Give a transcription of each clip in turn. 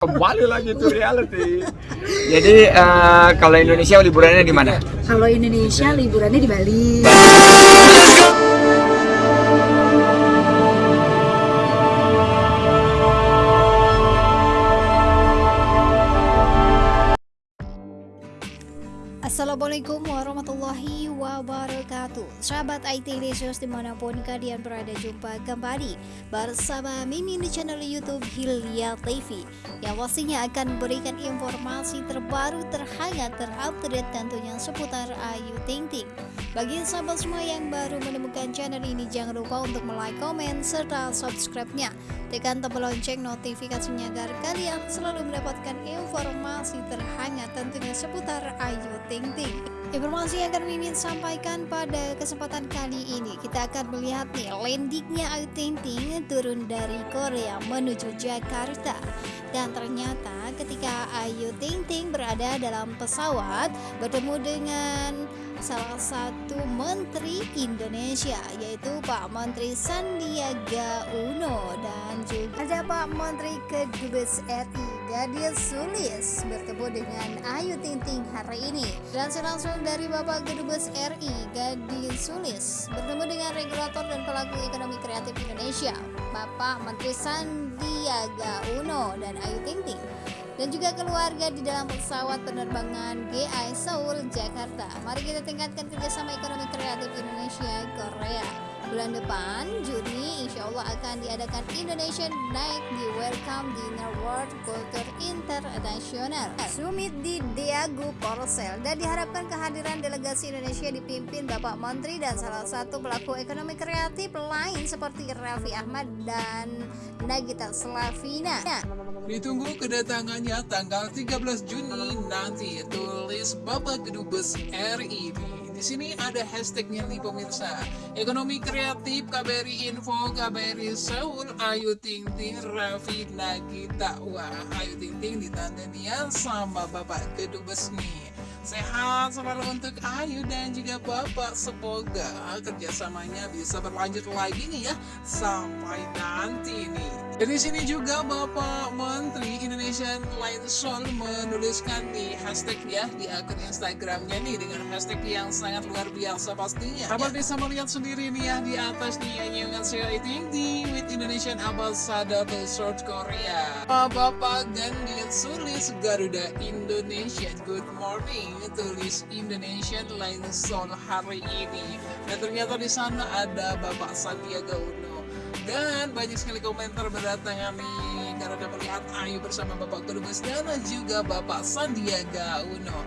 Kembali lagi tuh reality. Jadi eh, kalau Indonesia liburannya di mana? Kalau Indonesia liburannya di Bali. Assalamualaikum warahmatullahi wabarakatuh. Sahabat IT Lesius di mana pun kalian berada jumpa kembali Bersama Mimin di channel Youtube Hilya TV Yang pastinya akan memberikan informasi terbaru, terhangat, terupdate tentunya seputar Ayu Ting Ting. Bagi sahabat semua yang baru menemukan channel ini Jangan lupa untuk like, komen, serta subscribe-nya. Tekan tombol lonceng notifikasinya agar kalian selalu mendapatkan informasi terhangat tentunya seputar Ayu Ting Ting. Informasi yang akan Mimin sampaikan pada kesempatan kali ini kita akan melihat nih landingnya Ayu Ting Ting turun dari Korea menuju Jakarta. Dan ternyata ketika Ayu Ting Ting berada dalam pesawat bertemu dengan salah satu menteri Indonesia yaitu Pak Menteri Sandiaga Uno dan juga ada Pak Menteri Kedubes RI Gadir Sulis bertemu dengan Ayu Ting Ting hari ini dan langsung dari Bapak Kedubes RI Gadir Sulis bertemu dengan regulator dan pelaku ekonomi kreatif Indonesia Bapak Menteri Sandiaga Uno dan Ayu Ting Ting dan juga keluarga di dalam pesawat penerbangan GI Seoul, Jakarta. Mari kita tingkatkan kerjasama ekonomi kreatif Indonesia Korea. Bulan depan, Juni, insya Allah akan diadakan Indonesian Night di Welcome Dinner World Culture International Summit di Daegu Korsel dan diharapkan kehadiran delegasi Indonesia dipimpin Bapak Menteri dan salah satu pelaku ekonomi kreatif lain seperti Raffi Ahmad dan Nagita Slavina. Ditunggu kedatangannya tanggal 13 Juni nanti tulis Bapak Kedubes RI. Sini ada hashtagnya nih pemirsa. Ekonomi kreatif KBRI Info, KBRI Seoul, Ayu Ting Ting, Raffi Nagita. Wah, Ayu Ting Ting ditandanya sama Bapak Kedubes nih. Sehat selalu untuk Ayu dan juga Bapak. Semoga kerjasamanya bisa berlanjut lagi nih ya Sampai nanti nih. Dari sini juga Bapak Menteri Indonesian Light Soul menuliskan di hashtag ya Di akun Instagramnya nih dengan hashtag yang sangat luar biasa pastinya Sahabat bisa melihat sendiri nih ya di atas nih Yang saya tinggi with Indonesian Ambassador to South Korea. Bapak Gandian Sulis Garuda Indonesia. Good morning tulis Indonesian Soul hari ini. Dan ternyata di sana ada Bapak Sandiaga Uno. Dan banyak sekali komentar berdatangan nih karena melihat Ayu bersama Bapak Kedubes dan juga Bapak Sandiaga Uno.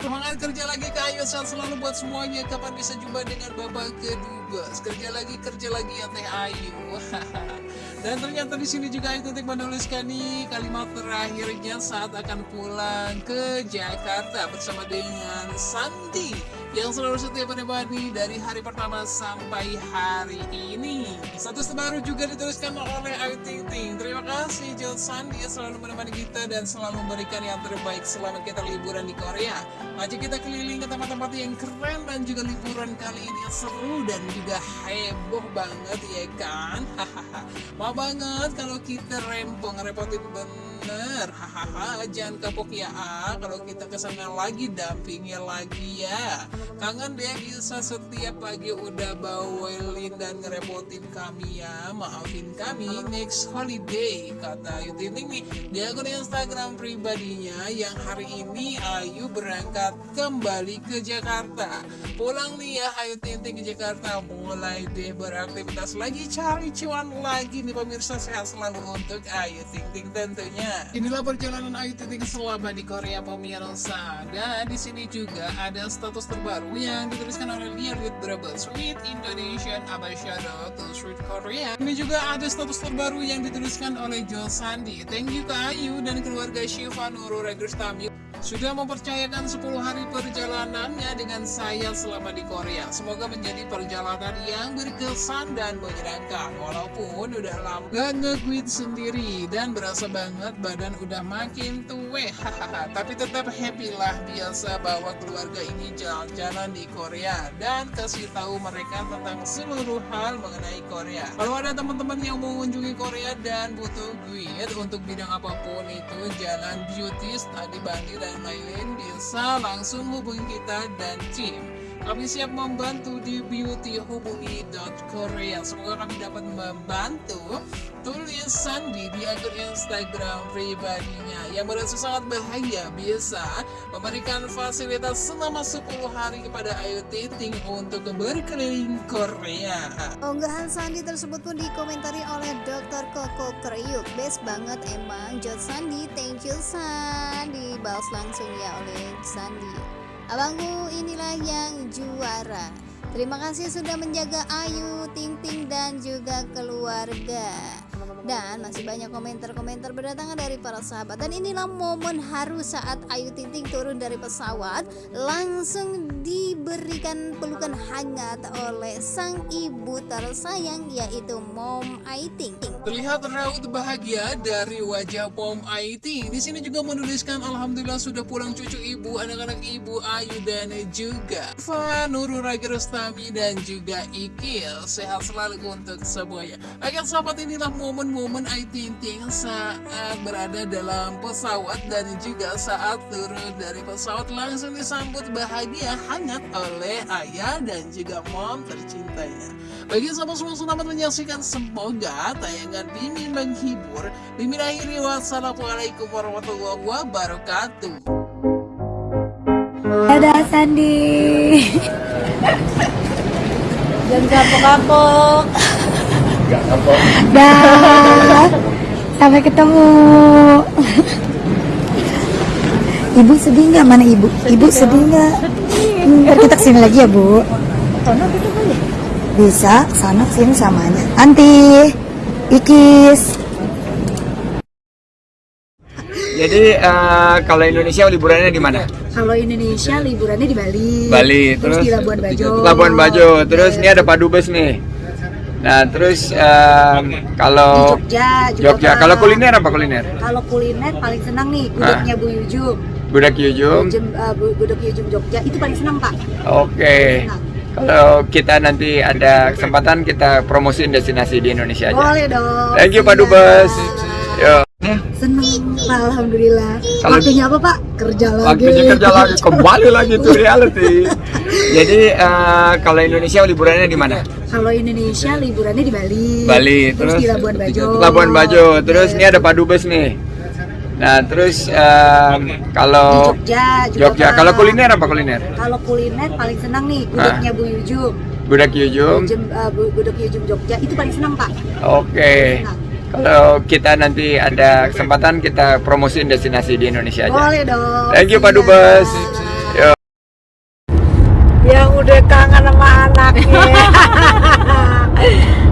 Semangat kerja lagi ke Ayu saat selalu buat semuanya. Kapan bisa jumpa dengan Bapak Kedubes Kerja lagi, kerja lagi ya Teh Ayu Dan ternyata di sini juga Ayu menuliskan nih kalimat terakhirnya saat akan pulang ke Jakarta bersama dengan Sandi yang selalu setia menemani dari hari pertama sampai hari ini. Status terbaru juga dituliskan oleh Ayu Ting. Terima kasih Jel Sandi yang selalu menemani kita dan selalu memberikan yang terbaik selama kita liburan di Korea. Mari kita keliling ke tempat-tempat yang keren dan juga liburan kali ini yang seru dan juga heboh banget ya kan? Hahaha. Banget kalau kita rempong ngerepotin bener. Hahaha. Jangan kapok ya ah. Kalau kita ke sana lagi dampingi lagi ya. Kangen deh bisa setiap pagi udah bawelin dan ngerepotin kami ya Maafin kami next holiday Kata Ayu Ting Ting nih di akun Instagram pribadinya Yang hari ini Ayu berangkat kembali ke Jakarta Pulang nih ya Ayu Ting Ting ke Jakarta Mulai deh beraktivitas lagi cari cuan lagi nih pemirsa sehat selalu untuk Ayu Ting Ting tentunya Inilah perjalanan Ayu Ting Ting selama di Korea pemirsa Dan di sini juga ada status terbaru yang dituliskan oleh Lia with Sweet Indonesian Ambassador to Sweet Korea. Ini juga ada status terbaru yang dituliskan oleh Joel Sandi. Thank you ke Ayu dan keluarga Shiva Nurul Regustami sudah mempercayakan 10 hari perjalanannya dengan saya selama di Korea. Semoga menjadi perjalanan yang berkesan dan menyenangkan. Walaupun udah lama gak nge-quit sendiri dan berasa banget badan udah makin tua. Tapi tetap happy lah biasa bawa keluarga ini jalan-jalan di Korea dan kasih tahu mereka tentang seluruh hal mengenai Korea. Kalau ada teman-teman yang mau mengunjungi Korea dan butuh guide untuk bidang apa pun itu, jalan beauty, study bandi dan lain-lain bisa langsung hubungi kita dan tim. Kami siap membantu di beautyhubungi.korea. Semoga kami dapat membantu tulisan di di akun Instagram pribadinya yang merasa sangat bahagia bisa memberikan fasilitas selama 10 hari kepada Ayu Ting untuk berkeliling Korea. Unggahan Sandi tersebut pun dikomentari oleh Dr. Koko Kriuk Best banget emang Jod Sandi Thank you Sandi Balas langsung ya oleh Sandi Abangku inilah yang juara. Terima kasih sudah menjaga Ayu, Ting Ting dan juga keluarga dan masih banyak komentar-komentar berdatangan dari para sahabat dan inilah momen haru saat Ayu Ting Ting turun dari pesawat langsung diberikan pelukan hangat oleh sang ibu tersayang yaitu Mom Ayu Ting Ting Terlihat raut bahagia dari wajah Pom Aiti. Di sini juga menuliskan Alhamdulillah sudah pulang cucu ibu, anak-anak ibu Ayu dan juga Fa, Nurul Ragi Rustami dan juga Ikil. Sehat selalu untuk semuanya. Agar sahabat inilah momen-momen Ayu Ting Ting saat berada dalam pesawat dan juga saat turun dari pesawat langsung disambut bahagia hangat oleh ayah dan juga mom tercintanya. Bagi sahabat semua selamat menyaksikan semoga tayangan Mimin menghibur. Mimin akhiri wassalamualaikum warahmatullahi wabarakatuh. Dadah Sandi. Jangan kapok-kapok. Dah. Sampai ketemu. Ibu sedih nggak? Mana ibu? Ibu sedih nggak? Hmm, ntar kita ke sini lagi ya bu. Bisa, sana ke sini samanya. Anti, Ikis. Jadi eh, kalau Indonesia liburannya di mana? Kalau Indonesia liburannya di Bali. Bali, terus, terus di Labuan Bajo. Labuan Bajo. Terus ini ada Padubes nih. Nah, terus di kalau Jogja juga. Jogja, kalau kuliner apa kuliner? Kalau kuliner paling senang nih gudegnya Bu Yujum. Budak Yujum. Yujum, uh, Bu- gudeg Yujum Jogja itu paling senang Pak. Oke. Kalau kita nanti ada kesempatan kita promosiin destinasi di Indonesia aja. Boleh dong. Thank you Pak. Dubes. Yo. Seneng, alhamdulillah. Kalau- Waktunya apa Pak? Kerja lagi. Waktunya kerja lagi, kembali lagi to reality. Jadi eh, kalau Indonesia liburannya di mana? Kalau Indonesia liburannya di Bali. Bali, terus, terus di Labuan Bajo. Labuan Bajo. Terus ini ada Padubes nih. Nah, terus di kalau Jogja juga. Jogja, kalau kuliner apa kuliner? Kalau kuliner paling senang nih gudegnya Bu Yujum. Budak Yujum. Yujum, uh, gudeg Yujum Jogja itu paling senang Pak. Oke. Kalau kita nanti ada kesempatan kita promosiin destinasi di Indonesia aja. Boleh dong. Thank you Pak. Dubes. Yo. yang udah kangen sama anaknya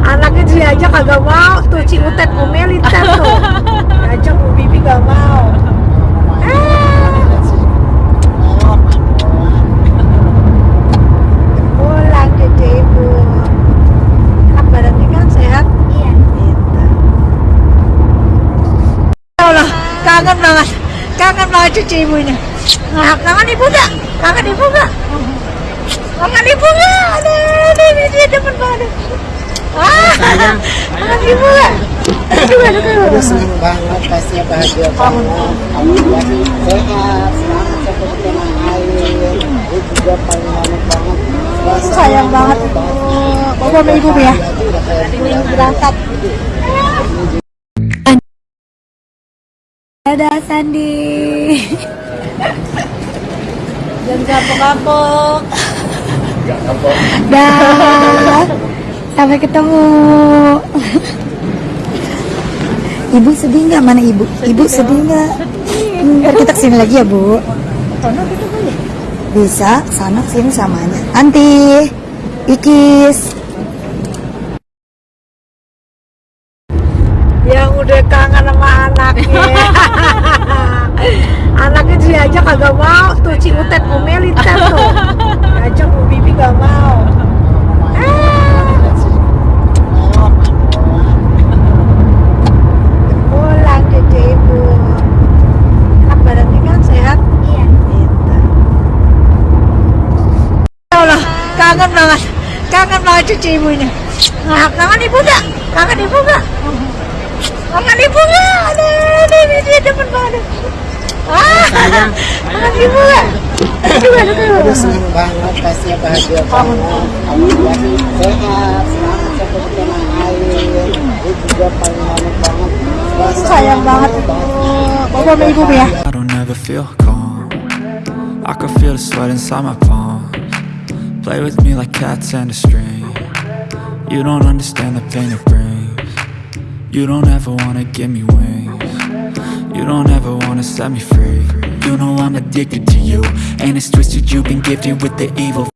anaknya diajak kagak mau tuh Ciutet ngomelin kan tuh diajak Bu Bibi gak mau pulang cucu ibu kan badannya kan sehat iya Allah kangen banget cucu ibunya nah, kangen ibu gak? kangen ibu gak? kangen ibu gak? aduh, aduh, aduh, dia demen banget ah, kangen ibu gak? aduh, aduh, aduh. senang banget pastinya bahagia banget alhamdulillah sehat selamat sampai air ibu juga paling banget banget sayang banget ibu sama ibu ya ini berangkat Dadah Sandi. Jangan kapok-kapok. Dah Sampai ketemu. Ibu sedih nggak? Mana ibu? Ibu sedih nggak? Hmm, ntar kita ke sini lagi ya bu. Bisa, sana ke sini samanya. Anti. Ikis ah banget bahagia alhamdulillah sehat selamat tanah air ibu juga paling banget sayang banget bapak sama ibu ya I don't ever feel calm. I can feel the sweat inside my palms. Play with me like cats and a string. You don't understand the pain it brings You don't ever wanna give me wings. You don't ever wanna set me free. You know I'm addicted to you And it's twisted you've been gifted with the evil